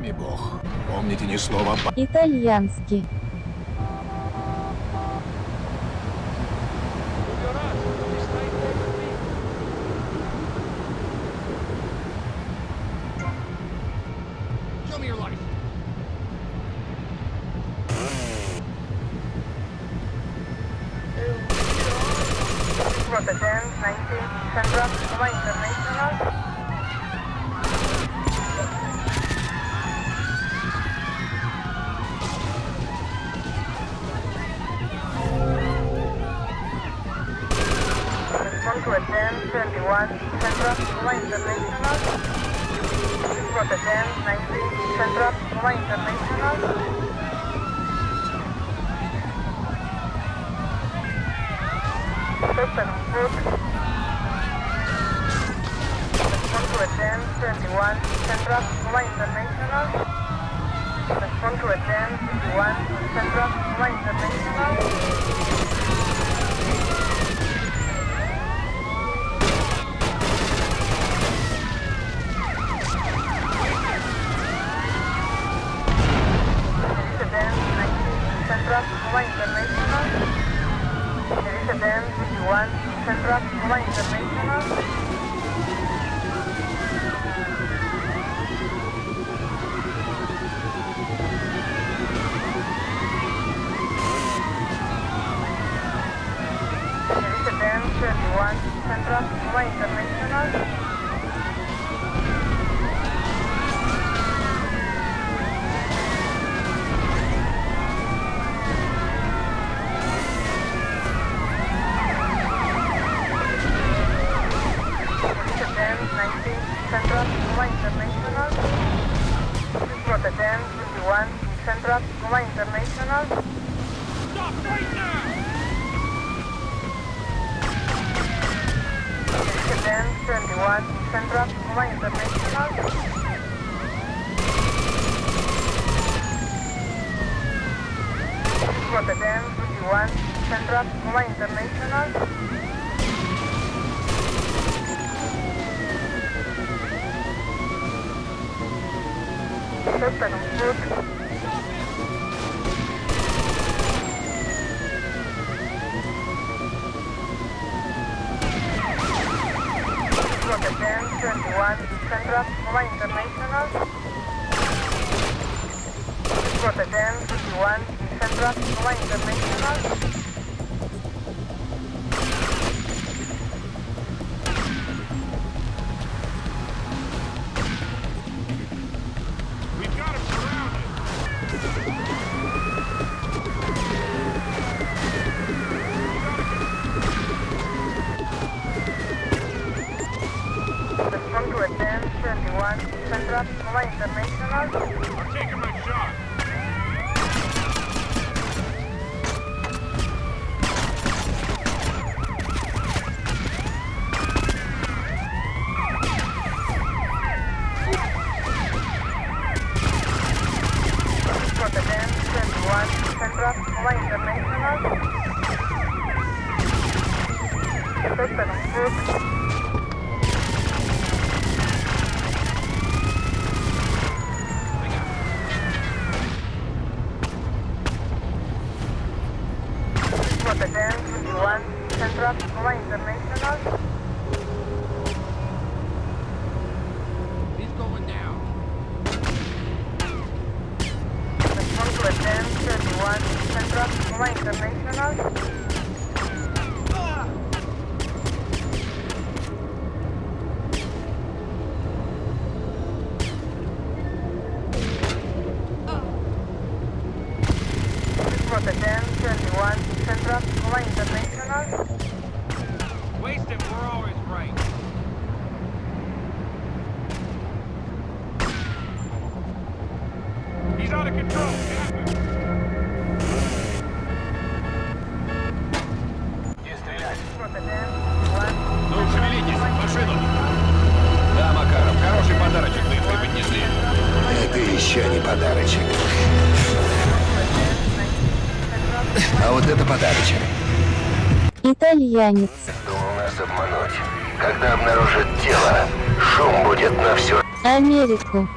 вами Бог. Помните ни слова по... Итальянский. Rotterdam, 19, Central, International. Respond to Aden, 21, Central, Roma International. Rotterdam, 19, Central, Roma International. Open foot. Respond to Aden, 21, Central, Roma International. Respond to Aden, 21, Central, Roma International. Roma International. Aden, 51, Central, Roma International. 21, Central, Roma International. Rotterdam, 19, Central, Roma International. Rotterdam, 51, Central, Roma International. Stop right now! Rotterdam, 21, Central, Roma International. Rotterdam, 51, Central, Roma International. Open foot. 21, Central, Roma International. Rotterdam, 51, Central, Roma International. I'm taking my shot. Rotterdam, 21, Central, Roma International. Open Rotterdam, 21, Central, Roma International. He's going down. Aden, 31, Central, Roma International. Rotterdam, 21, Central, Roma International. Waste him, we're always right. He's out of control. Не стрелять. Rotterdam, 21, Ну, шевелитесь, машину. Да, Макаров, хороший подарочек вы преподнесли. Это еще не подарочек. Подарочек. Итальянец. Думал нас обмануть. Когда обнаружат тело, шум будет на всю... Америку.